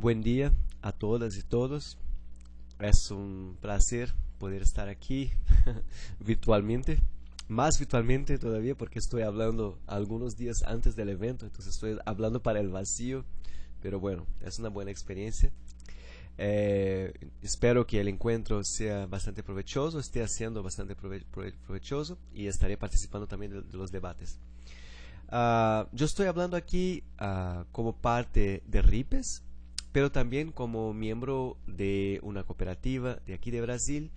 Buen día a todas y todos. Es un placer poder estar aquí virtualmente. Más virtualmente todavía porque estoy hablando algunos días antes del evento, entonces estoy hablando para el vacío, pero bueno, es una buena experiencia. Eh, espero que el encuentro sea bastante provechoso, esté siendo bastante provechoso y estaré participando también de, los debates. Ah, yo estoy hablando aquí ah, como parte de RIPES, pero también como miembro de una cooperativa de aquí de Brasil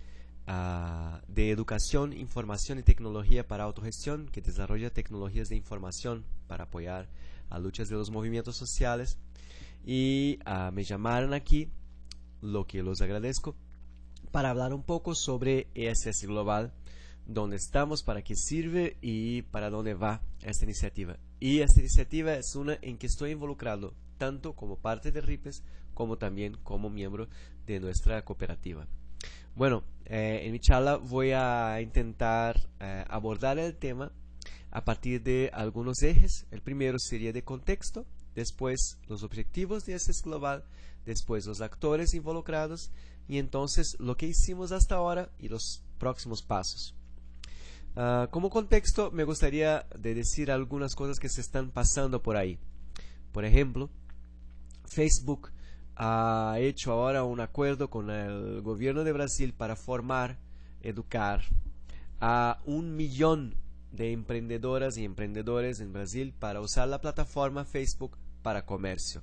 uh, de educación, información y tecnología para autogestión que desarrolla tecnologías de información para apoyar a luchas de los movimientos sociales y uh, me llamaron aquí, lo que los agradezco, para hablar un poco sobre ESS Global, dónde estamos, para qué sirve y para dónde va esta iniciativa. Y esta iniciativa es una en que estoy involucrado tanto como parte de RIPES como también como miembro de nuestra cooperativa. Bueno, eh, en mi charla voy a intentar eh, abordar el tema a partir de algunos ejes. El primero sería de contexto, después los objetivos de ese global, después los actores involucrados y entonces lo que hicimos hasta ahora y los próximos pasos. Ah, como contexto, me gustaría de decir algunas cosas que se están pasando por ahí. Por ejemplo, Facebook ha hecho ahora un acuerdo con el gobierno de Brasil para formar, educar a un millón de emprendedoras y emprendedores en Brasil para usar la plataforma Facebook para comercio.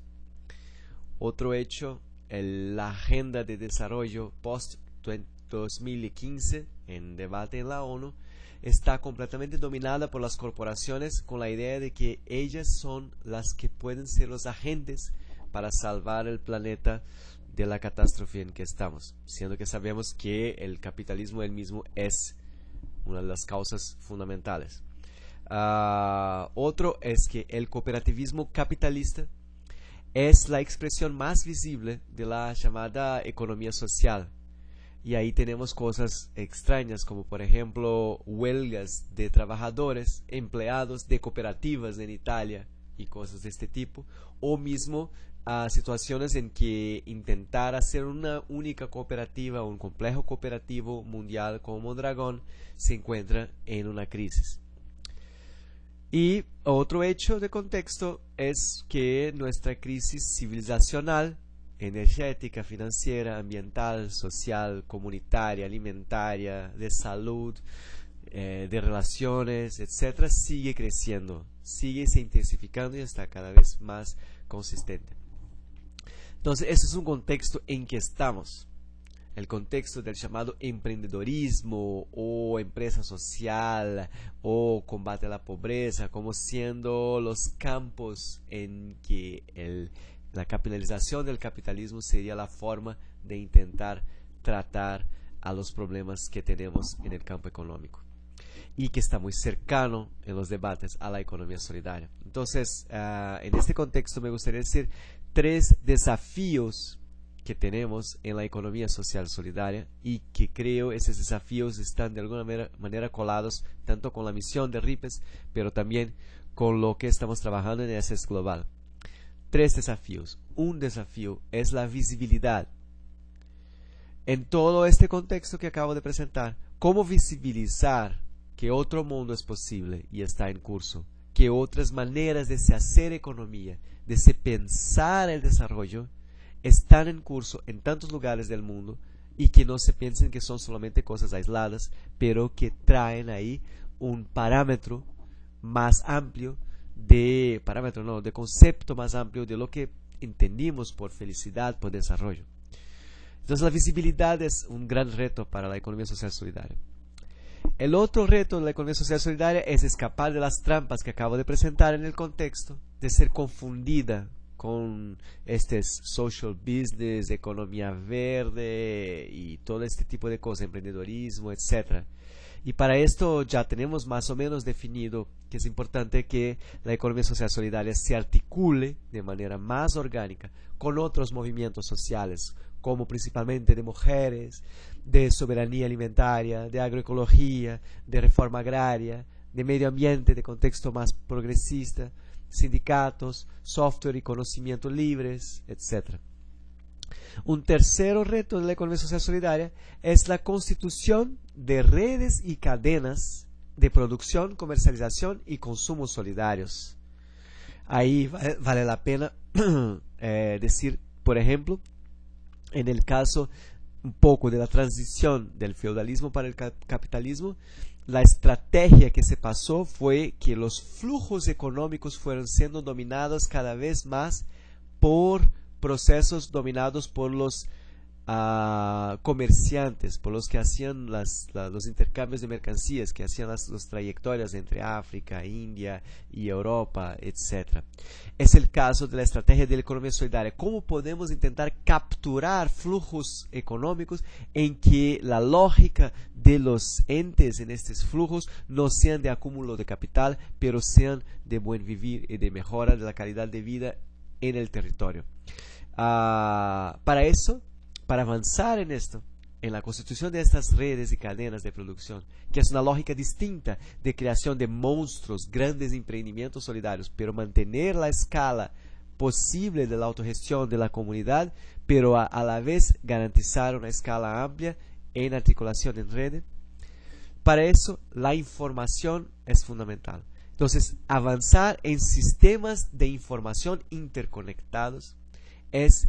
Otro hecho, la agenda de desarrollo post-2015 en debate en la ONU está completamente dominada por las corporaciones con la idea de que ellas son las que pueden ser los agentes para salvar el planeta de la catástrofe en que estamos, siendo que sabemos que el capitalismo él mismo es una de las causas fundamentales. Ah, otro es que el cooperativismo capitalista es la expresión más visible de la llamada economía social. Y ahí tenemos cosas extrañas como por ejemplo huelgas de trabajadores, empleados de cooperativas en Italia y cosas de este tipo, o mismo a situaciones en que intentar hacer una única cooperativa, un complejo cooperativo mundial como Dragón, se encuentra en una crisis. Y otro hecho de contexto es que nuestra crisis civilizacional, energética, financiera, ambiental, social, comunitaria, alimentaria, de salud, eh, de relaciones, etc., sigue creciendo, sigue se intensificando y está cada vez más consistente. Entonces, ese es un contexto en que estamos. El contexto del llamado emprendedorismo o empresa social o combate a la pobreza como siendo los campos en que la capitalización del capitalismo sería la forma de intentar tratar a los problemas que tenemos en el campo económico y que está muy cercano en los debates a la economía solidaria. Entonces, ah, en este contexto me gustaría decir tres desafíos que tenemos en la economía social solidaria y que creo esos desafíos están de alguna manera, colados tanto con la misión de RIPES, pero también con lo que estamos trabajando en SS Global. Tres desafíos. Un desafío es la visibilidad. En todo este contexto que acabo de presentar, ¿cómo visibilizar que otro mundo es posible y está en curso? Que otras maneras de se hacer economía, de se pensar el desarrollo están en curso en tantos lugares del mundo y que no se piensen que son solamente cosas aisladas, pero que traen ahí un parámetro más amplio de parámetro no, de concepto más amplio de lo que entendimos por felicidad, por desarrollo. Entonces la visibilidad es un gran reto para la economía social solidaria. El otro reto de la economía social solidaria es escapar de las trampas que acabo de presentar en el contexto de ser confundida con este social business, economía verde y todo este tipo de cosas, emprendedorismo, etc. Y para esto ya tenemos más o menos definido que es importante que la economía social solidaria se articule de manera más orgánica con otros movimientos sociales, como principalmente de mujeres, de soberanía alimentaria, de agroecología, de reforma agraria, de medio ambiente, de contexto más progresista, sindicatos, software y conocimiento libres, etc. Un tercer reto de la economía social solidaria es la constitución de redes y cadenas de producción, comercialización y consumo solidarios. Ahí vale la pena eh, decir, por ejemplo, en el caso un poco de la transición del feudalismo para el capitalismo, la estrategia que se pasó fue que los flujos económicos fueron siendo dominados cada vez más por procesos dominados por los a comerciantes, por los que hacían los intercambios de mercancías, que hacían las, trayectorias entre África, India y Europa, etc. Es el caso de la estrategia de la economía solidaria. ¿Cómo podemos intentar capturar flujos económicos en que la lógica de los entes en estos flujos no sean de acúmulo de capital, pero sean de buen vivir y de mejora de la calidad de vida en el territorio? Ah, para eso para avanzar en esto, en la constitución de estas redes y cadenas de producción, que es una lógica distinta de creación de monstruos, grandes emprendimientos solidarios, pero mantener la escala posible de la autogestión de la comunidad, pero a, la vez garantizar una escala amplia en articulación en red. Para eso, la información es fundamental. Entonces, avanzar en sistemas de información interconectados es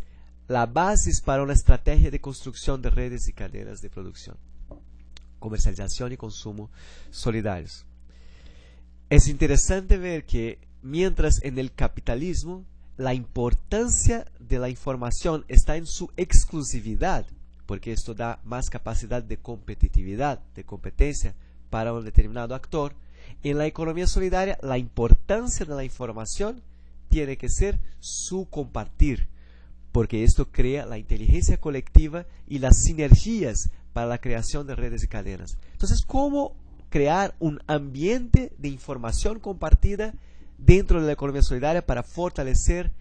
la base para una estrategia de construcción de redes y cadenas de producción, comercialización y consumo solidarios. Es interesante ver que mientras en el capitalismo la importancia de la información está en su exclusividad, porque esto da más capacidad de competitividad, de competencia para un determinado actor, en la economía solidaria la importancia de la información tiene que ser su compartir, porque esto crea la inteligencia colectiva y las sinergias para la creación de redes y cadenas. Entonces, ¿cómo crear un ambiente de información compartida dentro de la economía solidaria para fortalecer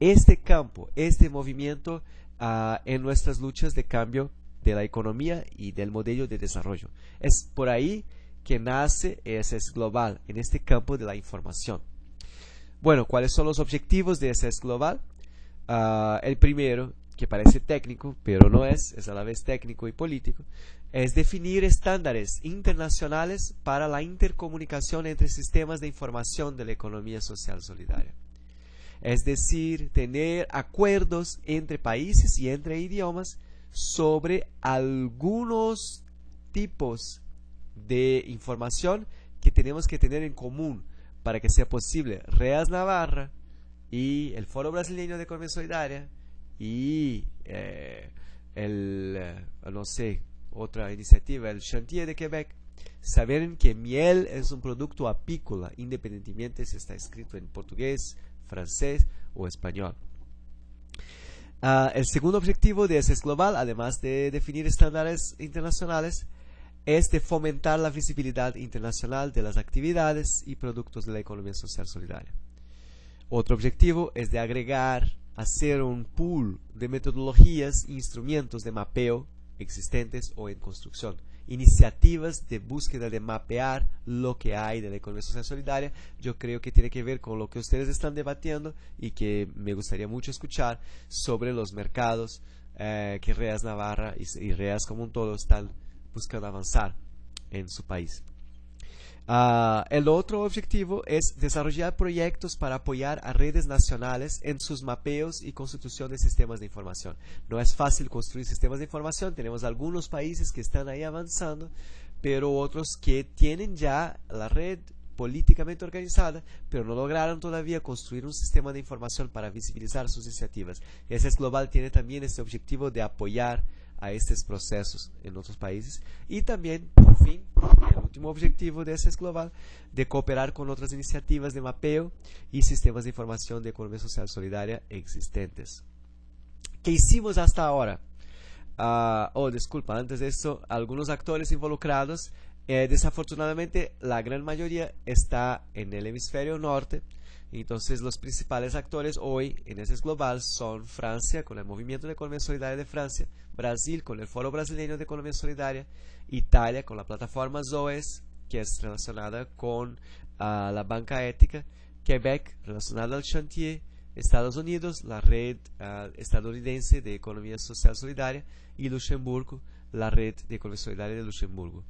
este campo, este movimiento uh, en nuestras luchas de cambio de la economía y del modelo de desarrollo? Es por ahí que nace SS Global, en este campo de la información. Bueno, ¿cuáles son los objetivos de SS Global? Ah, el primero, que parece técnico, pero no es, es a la vez técnico y político, es definir estándares internacionales para la intercomunicación entre sistemas de información de la economía social solidaria. Es decir, tener acuerdos entre países y entre idiomas sobre algunos tipos de información que tenemos que tener en común para que sea posible. Reas Navarra y el Foro Brasileño de Economía Solidaria y eh, el, eh, no sé, otra iniciativa, el Chantier de Quebec, saben que miel es un producto apícola, independientemente si está escrito en portugués, francés o español. Ah, el segundo objetivo de ESES Global, además de definir estándares internacionales, es de fomentar la visibilidad internacional de las actividades y productos de la economía social solidaria. Otro objetivo es de agregar, hacer un pool de metodologías e instrumentos de mapeo existentes o en construcción. Iniciativas de búsqueda de mapear lo que hay de la economía social solidaria, yo creo que tiene que ver con lo que ustedes están debatiendo y que me gustaría mucho escuchar sobre los mercados eh, que Reas Navarra y Reas como un todo están buscando avanzar en su país. Uh, el otro objetivo es desarrollar proyectos para apoyar a redes nacionales en sus mapeos y constitución de sistemas de información. No es fácil construir sistemas de información, tenemos algunos países que están ahí avanzando, pero otros que tienen ya la red políticamente organizada, pero no lograron todavía construir un sistema de información para visibilizar sus iniciativas. Ese es Global tiene también este objetivo de apoyar a estos procesos en otros países y también, por fin, último objetivo de ese es global, de cooperar con otras iniciativas de mapeo y sistemas de información de economía social solidaria existentes. ¿Qué hicimos hasta ahora? Uh, oh, disculpa, antes de eso, algunos actores involucrados, eh, desafortunadamente la gran mayoría está en el hemisferio norte, entonces los principales actores hoy en ese global son Francia con el Movimiento de Economía Solidaria de Francia, Brasil con el Foro Brasileño de Economía Solidaria, Italia con la plataforma ZOES, que es relacionada con uh, la banca ética, Quebec relacionada al chantier, Estados Unidos, la red uh, estadounidense de economía social solidaria y Luxemburgo, la red de economía solidaria de Luxemburgo.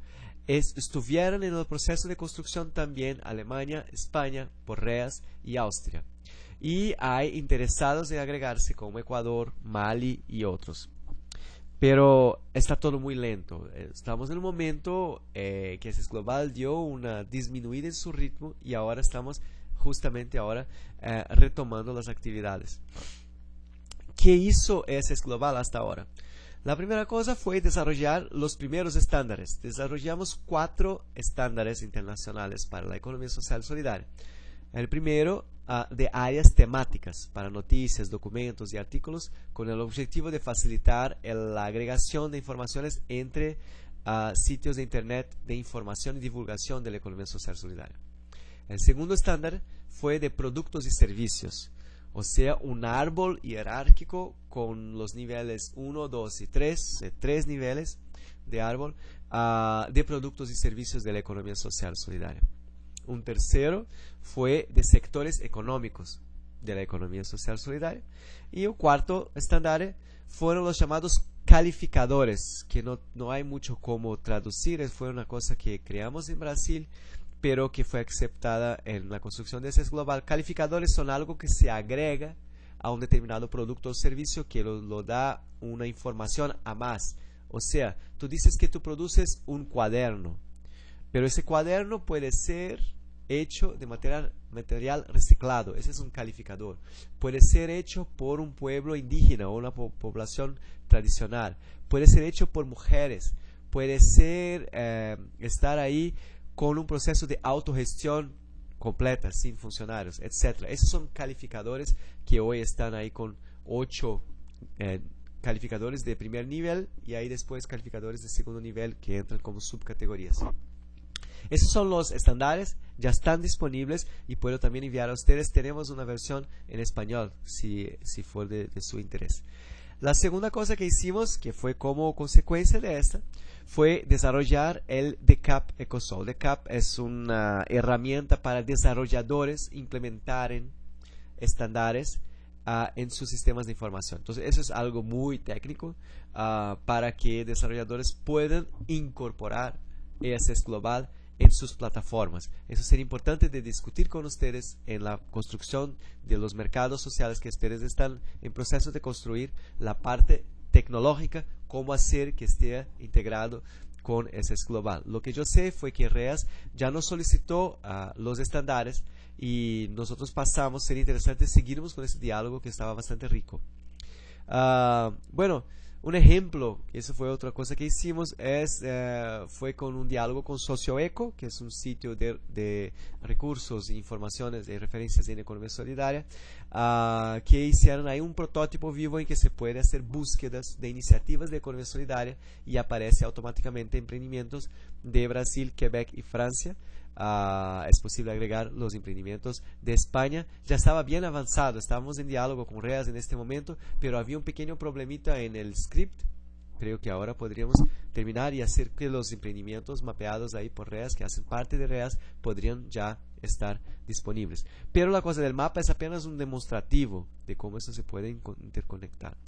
Es, estuvieron en el proceso de construcción también Alemania, España, Porreas y Austria. Y hay interesados en agregarse como Ecuador, Mali y otros. Pero está todo muy lento. Estamos en un momento eh, que ese Global dio una disminuida en su ritmo y ahora estamos justamente ahora eh, retomando las actividades. ¿Qué hizo ese Global hasta ahora? La primera cosa fue desarrollar los primeros estándares. Desarrollamos cuatro estándares internacionales para la economía social solidaria. El primero uh, de áreas temáticas para noticias, documentos y artículos con el objetivo de facilitar la agregación de informaciones entre uh, sitios de Internet de información y divulgación de la economía social solidaria. El segundo estándar fue de productos y servicios o sea, un árbol jerárquico con los niveles 1, 2 y 3, tres niveles de árbol uh, de productos y servicios de la economía social solidaria. Un tercero fue de sectores económicos de la economía social solidaria. Y un cuarto estándar fueron los llamados calificadores, que no, no hay mucho cómo traducir, fue una cosa que creamos en Brasil pero que fue aceptada en la construcción de ese global. Calificadores son algo que se agrega a un determinado producto o servicio que lo, da una información a más. O sea, tú dices que tú produces un cuaderno, pero ese cuaderno puede ser hecho de material, material reciclado. Ese es un calificador. Puede ser hecho por un pueblo indígena o una población tradicional. Puede ser hecho por mujeres. Puede ser eh, estar ahí con un proceso de autogestión completa, sin funcionarios, etc. Esos son calificadores que hoy están ahí con ocho eh, calificadores de primer nivel y ahí después calificadores de segundo nivel que entran como subcategorías. Esos son los estándares, ya están disponibles y puedo también enviar a ustedes. Tenemos una versión en español si, si de su interés. La segunda cosa que hicimos, que fue como consecuencia de esta, fue desarrollar el DECAP EcoSol. DECAP es una herramienta para desarrolladores implementar estándares uh, en sus sistemas de información. Entonces, eso es algo muy técnico uh, para que desarrolladores puedan incorporar ESS Global en sus plataformas. Eso sería importante de discutir con ustedes en la construcción de los mercados sociales que ustedes están en proceso de construir, la parte tecnológica, cómo hacer que esté integrado con ese global. Lo que yo sé fue que REAS ya nos solicitó uh, los estándares y nosotros pasamos, sería interesante seguirnos con ese diálogo que estaba bastante rico. Uh, bueno, un ejemplo, eso fue otra cosa que hicimos, es, eh, fue con un diálogo con Socioeco, que es un sitio de, recursos, informaciones y referencias en economía solidaria, uh, que hicieron ahí un prototipo vivo en que se puede hacer búsquedas de iniciativas de economía solidaria y aparece automáticamente emprendimientos de Brasil, Quebec y Francia. Uh, es posible agregar los emprendimientos de España. Ya estaba bien avanzado, estábamos en diálogo con REAS en este momento, pero había un pequeño problemita en el script. Creo que ahora podríamos terminar y hacer que los emprendimientos mapeados ahí por REAS, que hacen parte de REAS, podrían ya estar disponibles. Pero la cosa del mapa es apenas un demostrativo de cómo eso se puede interconectar.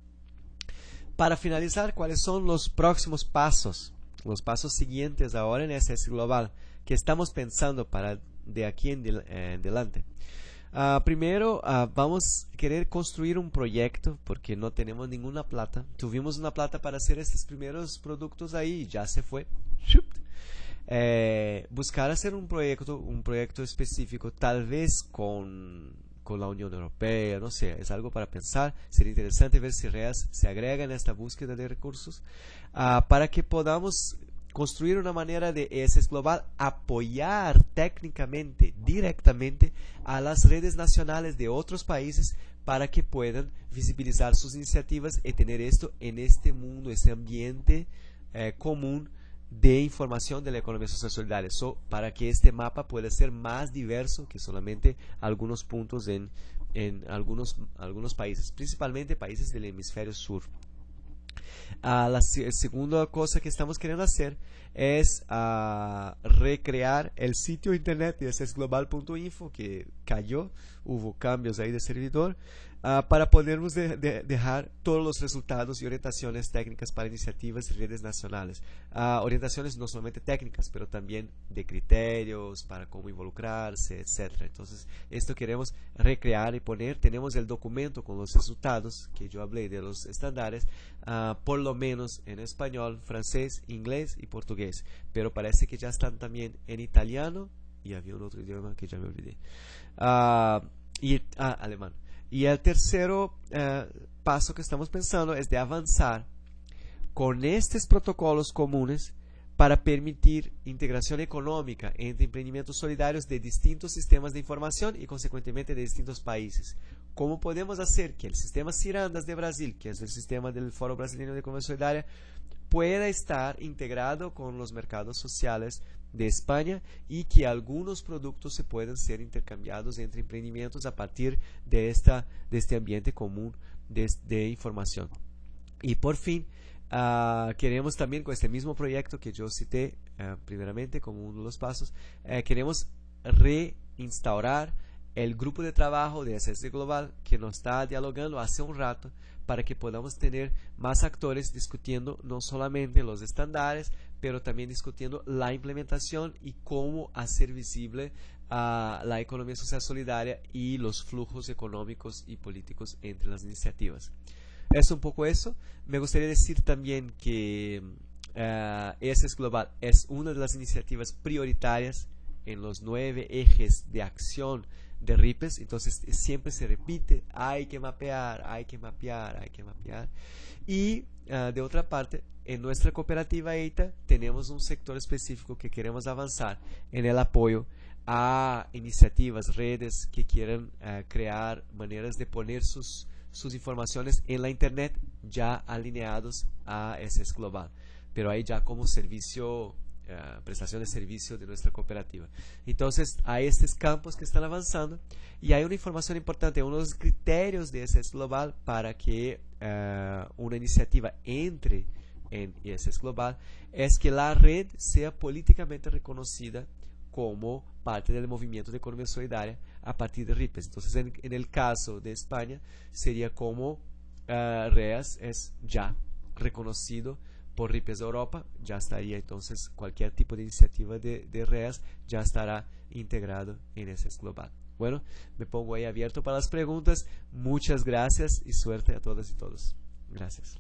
Para finalizar, ¿cuáles son los próximos pasos? Los pasos siguientes ahora en SS Global que estamos pensando para de aquí en eh, adelante. Uh, primero, uh, vamos a querer construir un proyecto porque no tenemos ninguna plata. Tuvimos una plata para hacer estos primeros productos ahí y ya se fue. Eh, buscar hacer un proyecto, un proyecto específico, tal vez con, con la Unión Europea, no sé, es algo para pensar. Sería interesante ver si REAS se agrega en esta búsqueda de recursos uh, para que podamos construir una manera de ESS Global apoyar técnicamente, directamente a las redes nacionales de otros países para que puedan visibilizar sus iniciativas y tener esto en este mundo, este ambiente eh, común de información de la economía social solidaria, para que este mapa pueda ser más diverso que solamente algunos puntos en, en algunos, algunos países, principalmente países del hemisferio sur. Uh, la segunda cosa que estamos queriendo hacer es uh, recrear el sitio internet de global.info que cayó hubo cambios ahí de servidor, uh, para podermos de, de, dejar todos los resultados y orientaciones técnicas para iniciativas y redes nacionales. Uh, orientaciones no solamente técnicas, pero también de criterios, para cómo involucrarse, etc. Entonces, esto queremos recrear y poner. Tenemos el documento con los resultados que yo hablé de los estándares, uh, por lo menos en español, francés, inglés y portugués. Pero parece que ya están también en italiano y había un otro idioma que ya me olvidé. Y ah, alemán. Y el tercero eh, paso que estamos pensando es de avanzar con estos protocolos comunes para permitir integración económica entre emprendimientos solidarios de distintos sistemas de información y consecuentemente de distintos países. ¿Cómo podemos hacer que el sistema Cirandas de Brasil, que es el sistema del Foro Brasileño de Economía Solidaria, pueda estar integrado con los mercados sociales de España y que algunos productos se puedan ser intercambiados entre emprendimientos a partir de, esta, de este ambiente común de, información. Y por fin, uh, queremos también con este mismo proyecto que yo cité uh, primeramente como uno de los pasos, uh, queremos reinstaurar el grupo de trabajo de SS Global que nos está dialogando hace un rato para que podamos tener más actores discutiendo no solamente los estándares, pero también discutiendo la implementación y cómo hacer visible a la economía social solidaria y los flujos económicos y políticos entre las iniciativas. Es un poco eso. Me gustaría decir también que uh, Global es una de las iniciativas prioritarias en los nueve ejes de acción de RIPES, entonces siempre se repite, hay que mapear, hay que mapear, hay que mapear. Y uh, de otra parte, en nuestra cooperativa EITA tenemos un sector específico que queremos avanzar en el apoyo a iniciativas, redes que quieran uh, crear maneras de poner sus, sus informaciones en la Internet ya alineados a SS Global, pero ahí ya como servicio uh, prestación de servicio de nuestra cooperativa. Entonces, hay estos campos que están avanzando y hay una información importante, uno de los criterios de ISS Global para que uh, una iniciativa entre en ISS Global es que la red sea políticamente reconocida como parte del movimiento de economía solidaria a partir de RIPES. Entonces, en, en el caso de España, sería como uh, REAS es ya reconocido por RIPES Europa, ya estaría entonces cualquier tipo de iniciativa de, de REAS ya estará integrado en ese global. Bueno, me pongo ahí abierto para las preguntas. Muchas gracias y suerte a todas y todos. Gracias.